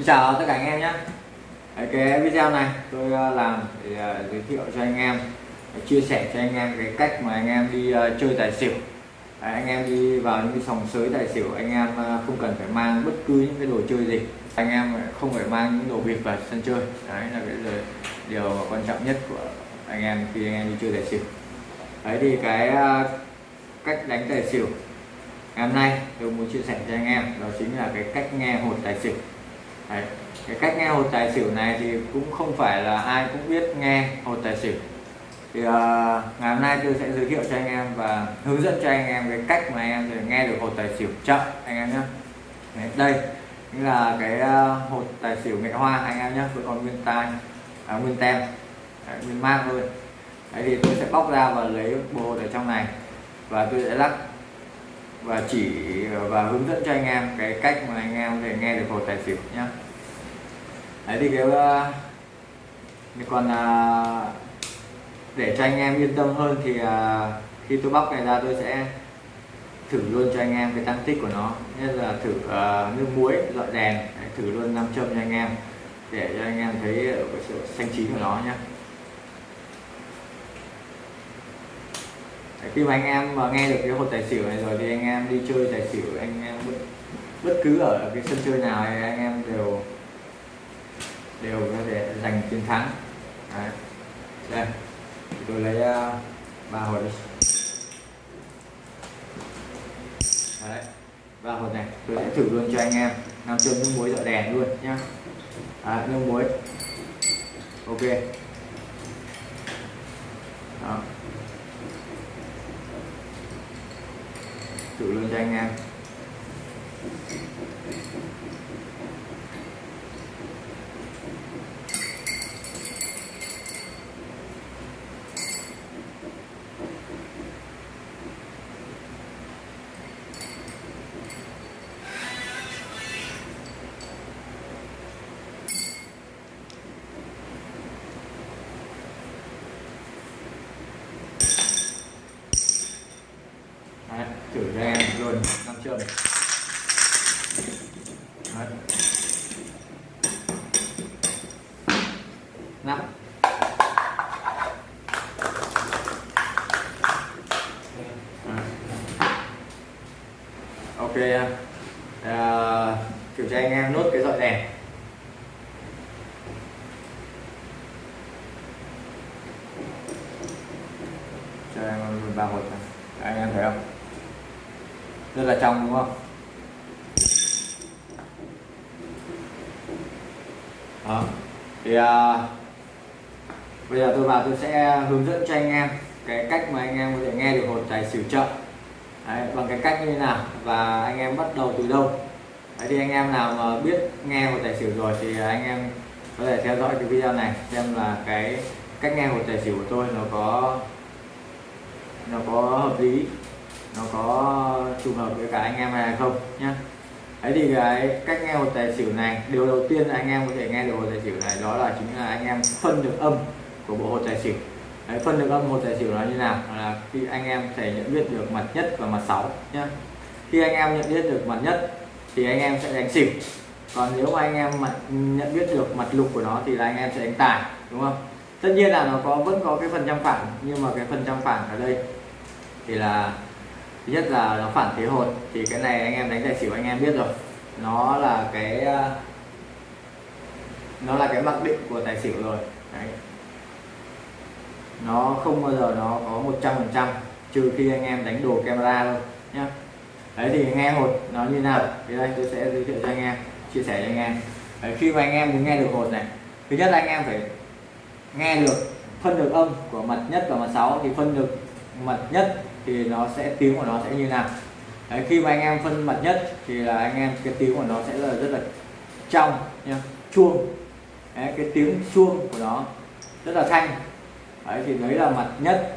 Xin chào tất cả anh em nhé. Cái video này tôi ờ, làm để ờ, giới thiệu cho anh em chia sẻ cho anh em cái cách mà anh em đi ờ, chơi tài xỉu. Anh em đi vào những cái sòng sới tài xỉu, anh em không cần phải mang bất cứ những cái đồ chơi gì. Anh em không phải mang những đồ bịp vào sân chơi. Đấy, là cái điều quan trọng nhất của anh em khi anh em đi chơi tài xỉu. Đấy, thì cái cách đánh tài xỉu ngày hôm nay tôi muốn chia sẻ cho anh em, đó chính là cái cách nghe hột tài xỉu. Đấy. cái cách nghe hột tài xỉu này thì cũng không phải là ai cũng biết nghe hột tài xỉu. Thì uh, ngày hôm nay tôi sẽ giới thiệu cho anh em và hướng dẫn cho anh em cái cách mà anh em nghe được hột tài xỉu chậm anh em nhé. Đấy, đây là cái ờ, uh, hột tài xỉu nghệ hoa anh em nhé vẫn còn nguyên tai à, nguyên tem Đấy, nguyên mang thôi Đấy thì tôi sẽ bóc ra và lấy bộ hột ở trong này. Và tôi sẽ lắc và chỉ và hướng dẫn cho anh em cái cách mà anh em có thể nghe được hồ tài xỉu nhá. Đấy thì cái ờ, còn à, ờ, để cho anh em yên tâm hơn thì à, khi tôi bóc này ra tôi sẽ thử luôn cho anh em cái tăng tích của nó. Nhất là thử à, nước muối loại đèn đấy, thử luôn nam châm cho anh em để cho anh em thấy cái sự xanh chín của nó nhé khi mà anh em mà nghe được cái hột tài xỉu này rồi thì anh em đi chơi tài xỉu anh em bất, bất cứ ở cái sân chơi nào thì anh em đều đều có thể giành chiến thắng. Đấy. đây. Tôi lấy uh, ba hột đi. Đấy. ba hột này tôi sẽ thử luôn cho anh em. Nam châm nước muối dọi đèn luôn nhá. À, nước muối. Ok. Đó. Thử luôn cho anh em. Thử cho em luôn năm châm Đấy. nắp ok à, kiểm tra anh em nốt cái dọi đèn cho em ba hột này anh em thấy không rất là trong đúng không? Đó. Thì à, bây giờ tôi vào tôi sẽ hướng dẫn cho anh em cái cách mà anh em có thể nghe được hột tài xỉu chậm Đấy, bằng cái cách như thế nào và anh em bắt đầu từ đâu. Đấy, thì anh em nào mà biết nghe hột tài xỉu rồi thì anh em có thể theo dõi cái video này xem là cái cách nghe hột tài xỉu của tôi nó có nó có hợp lý nó có trùng hợp với cả anh em này không nhá? Đấy thì cái cách nghe một tài xỉu này điều đầu tiên là anh em có thể nghe được một tài xỉu này đó là chính là anh em phân được âm của bộ hột tài xỉu. Đấy, phân được âm một tài xỉu nó như nào? Là khi anh em thể nhận biết được mặt nhất và mặt sáu nhá. Khi anh em nhận biết được mặt nhất thì anh em sẽ đánh xỉu. Còn nếu mà anh em mặt nhận biết được mặt lục của nó thì là anh em sẽ đánh tài đúng không? Tất nhiên là nó có vẫn có cái phần trăm phản nhưng mà cái phần trăm phản ở đây thì là thứ nhất là nó phản thế hột thì cái này anh em đánh tài xỉu anh em biết rồi. Nó là cái ờ, nó là cái mặc định của tài xỉu rồi. Đấy. nó không bao giờ nó có 100 phần trăm trừ khi anh em đánh đồ camera thôi nhá. Đấy thì nghe hột nó như nào? Thì đây tôi sẽ giới thiệu cho anh em chia sẻ cho anh em. Đấy, khi mà anh em muốn nghe được hột này thứ nhất là anh em phải nghe được phân được âm của mặt nhất và mặt sáu. Thì phân được mặt nhất thì nó sẽ tiếng của nó sẽ như nào. Đấy, khi mà anh em phân mặt nhất thì là anh em cái tiếng của nó sẽ là rất là trong nhá chuông. Đấy, cái tiếng chuông của nó rất là thanh. Đấy, thì đấy là mặt nhất.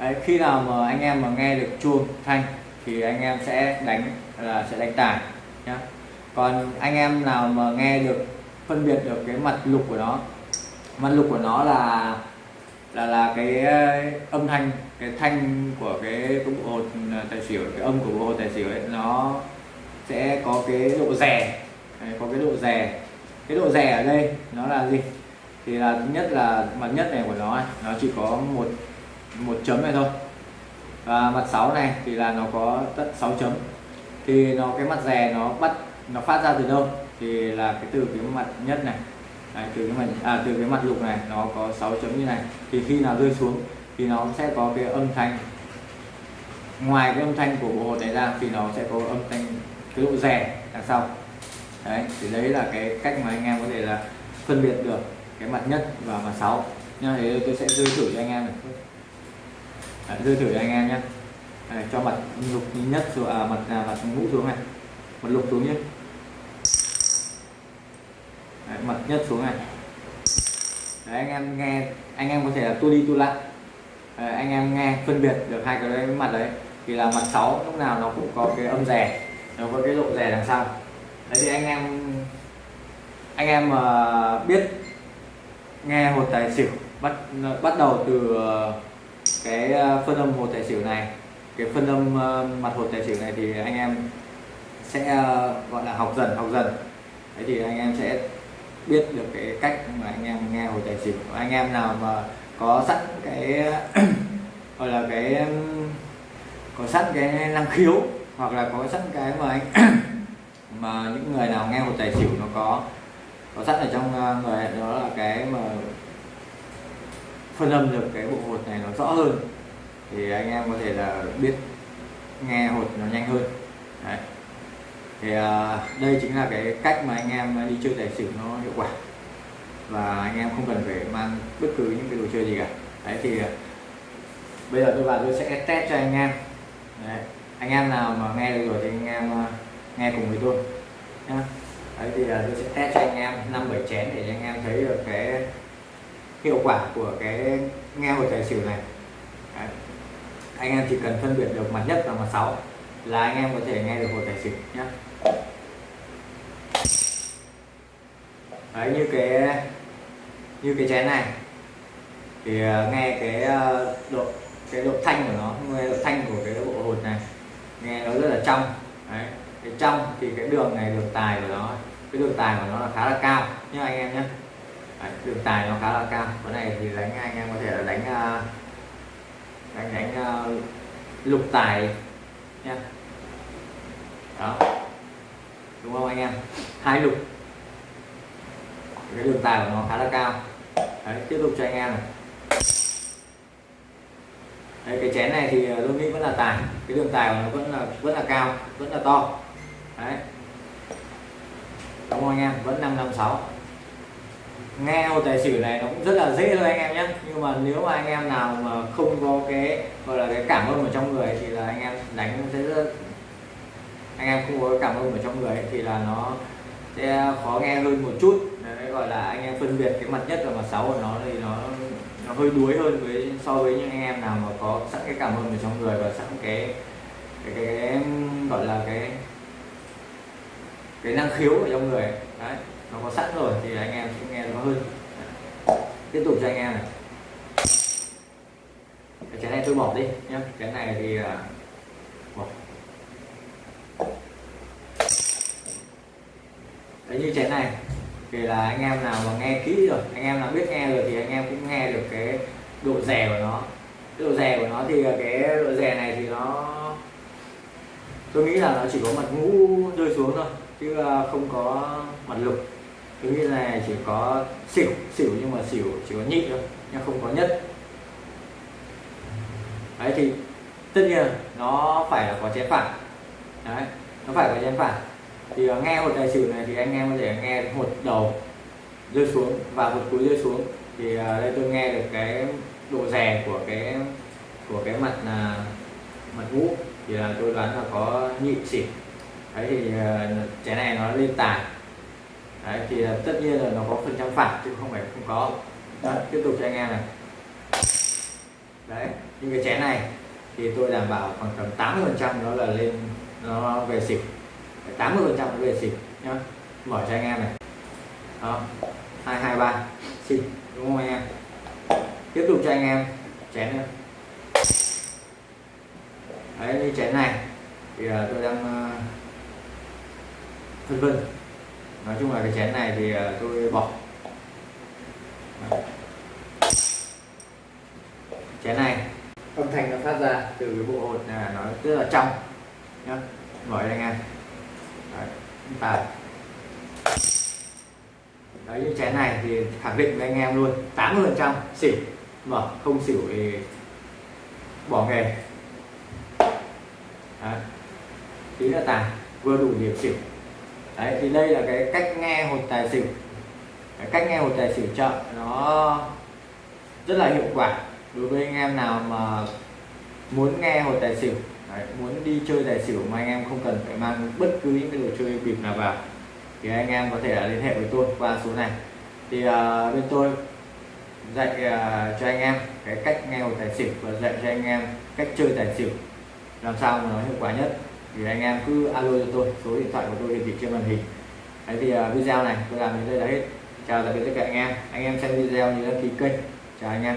Đấy, khi nào mà anh em mà nghe được chuông thanh thì anh em sẽ đánh là sẽ đánh tài nhá. Còn anh em nào mà nghe được phân biệt được cái mặt lục của nó mặt lục của nó là là là cái ờ, âm thanh cái thanh của cái, cái bộ hột tài xỉu cái âm của bộ hột tài xỉu ấy nó sẽ có cái độ rè. Có cái độ rè. Cái độ rè ở đây nó là gì? Thì là thứ nhất là mặt nhất này của nó nó chỉ có một một chấm này thôi. Và mặt 6 này thì là nó có tận 6 chấm. Thì nó cái mặt rè nó bắt nó phát ra từ đâu? Thì là cái từ cái mặt nhất này. Đấy, từ cái mặt à, từ cái mặt lục này nó có 6 chấm như này. Thì khi nào rơi xuống thì nó sẽ có cái âm thanh. Ngoài cái âm thanh của bộ hột này ra thì nó sẽ có âm thanh cái độ rè đằng sau. Đấy thì đấy là cái cách mà anh em có thể là phân biệt được cái mặt nhất và mặt sáu. Nha thế tôi sẽ rơi thử cho anh em này. Đấy, rơi thử cho anh em nhé cho mặt lục nhất xuống à, mặt à, mặt ngũ xuống này. Mặt lục xuống nhé đấy, mặt nhất xuống này. Đấy anh em nghe anh em có thể là tua đi tua lại. À, anh em nghe phân biệt được hai cái mặt đấy thì là mặt 6 lúc nào nó cũng có cái âm rè nó có cái độ rè đằng sau. Đấy thì anh em anh em mà biết nghe hột tài xỉu bắt bắt đầu từ ờ, cái ờ, phân âm hột tài xỉu này. Cái phân âm mặt hột tài xỉu này thì anh em sẽ gọi là học dần học dần. Đấy thì anh em sẽ biết được cái cách mà anh em nghe hột tài xỉu anh em nào mà có sẵn cái, gọi là cái, có sẵn cái năng khiếu hoặc là có sẵn cái mà anh mà những người nào nghe hột tài xỉu nó có có sẵn ở trong ờ, người, đó là cái mà phân âm được cái bộ hột này nó rõ hơn, thì anh em có thể là biết nghe hột nó nhanh hơn Đấy thì à, đây chính là cái cách mà anh em à, đi chơi tài xỉu nó hiệu quả và anh em không cần phải mang bất cứ những cái đồ chơi gì cả đấy, thì à, bây giờ tôi vào tôi sẽ test cho anh em đấy. anh em nào mà nghe được rồi thì anh em nghe cùng với tôi nhá đấy, thì là tôi sẽ test cho anh em năm bảy chén để anh em thấy được cái hiệu quả của cái nghe hồi tài xỉu này đấy. anh em chỉ cần phân biệt được mặt nhất và mặt sáu là anh em có thể nghe được hồi tài xỉu nhé đấy như cái như cái chén này thì ờ, nghe cái ờ, độ cái độ thanh của nó nghe độ thanh của cái bộ hột này nghe nó rất là trong. Đấy cái trong thì cái đường này đường tài của nó cái đường tài của nó là khá là cao nhá anh em nhé đấy, đường tài nó khá là cao. Cái này thì đánh anh em có thể là đánh ờ, đánh đánh lục tài nhá. Đó đúng không anh em? Hai lục. Cái đường tài của nó khá là cao. Đấy, tiếp tục cho anh em này. Đấy, cái chén này thì ờ, tôi nghĩ vẫn là tài. Cái đường tài của nó vẫn là vẫn là cao vẫn là to. Đấy. Đúng không anh em? Vẫn 556 nghe ô tài xỉu này nó cũng rất là dễ thôi anh em nhé nhưng mà nếu mà anh em nào mà không có cái gọi là cái cảm ơn ở trong người thì là anh em đánh sẽ rất anh em không có cảm ơn ở trong người thì là nó sẽ khó nghe hơn một chút. Đấy gọi là anh em phân biệt cái mặt nhất và mặt xấu của nó thì nó nó hơi đuối hơn với so với những anh em nào mà có sẵn cái cảm ơn ở trong người và sẵn cái cái, cái, cái gọi là cái cái năng khiếu ở trong người đấy nó có sẵn rồi thì anh em sẽ nghe nó hơn. Tiếp tục cho anh em này. Cái này tôi bỏ đi nhé cái này thì à, uh, bỏ đấy, như chén này. Thì là anh em nào mà nghe kỹ rồi, anh em nào biết nghe rồi thì anh em cũng nghe được cái độ rè của nó. Cái độ rè của nó thì cái độ rè này thì nó, tôi nghĩ là nó chỉ có mặt ngũ rơi xuống thôi, chứ ờ, không có mặt lục. Tôi nghĩ là chỉ có xỉu xỉu nhưng mà xỉu chỉ có nhị thôi, nhưng không có nhất. Đấy, thì tất nhiên nó phải là có chén phản. Đấy, nó phải có chén phản thì ờ, nghe một tài xỉu này thì anh em có thể nghe một đầu rơi xuống và một cuối rơi xuống. Thì ờ, đây tôi nghe được cái độ rè của cái của cái mặt là mặt ngũ. Thì là tôi đoán là có nhị xỉu đấy thì uh, này nó lên tàn. Đấy thì uh, tất nhiên là nó có phần trăm phản chứ không phải không có. Đấy, tiếp tục cho anh em này. Đấy nhưng cái chén này thì tôi đảm bảo khoảng tầm 80 phần trăm nó là lên nó về xỉu 80 phần trăm về xỉu nhá. Mở cho anh em này. Đó. Hai hai ba. Xỉu đúng không anh em? Tiếp tục cho anh em. Chén nữa đấy như chén này thì uh, tôi đang uh, vân vân. Nói chung là cái chén này thì ờ, tôi bỏ chén này. Âm thanh nó phát ra từ cái bộ hột. Này là nó rất là trong nhá. Mở cho anh em đấy, tài đấy những chén này thì khẳng định với anh em luôn 80 phần trăm xỉu. Mở không xỉu thì bỏ nghề. Đấy. tí là tài vừa đủ điểm xỉu. Đấy thì đây là cái cách nghe hột tài xỉu. Cái cách nghe hột tài xỉu chợ nó rất là hiệu quả đối với anh em nào mà muốn nghe hột tài xỉu đấy, muốn đi chơi tài xỉu mà anh em không cần phải mang bất cứ những cái đồ chơi bịp nào vào thì anh em có thể là liên hệ với tôi qua số này. Thì uh, bên tôi dạy uh, cho anh em cái cách nghe một tài xỉu và dạy cho anh em cách chơi tài xỉu làm sao mà nó hiệu quả nhất. Thì anh em cứ alo cho tôi số điện thoại của tôi hiển thị trên màn hình. Đấy thì uh, video này tôi làm đến đây là hết. Chào tạm biệt tất cả anh em. Anh em xem video nhớ đăng ký kênh. Chào anh em.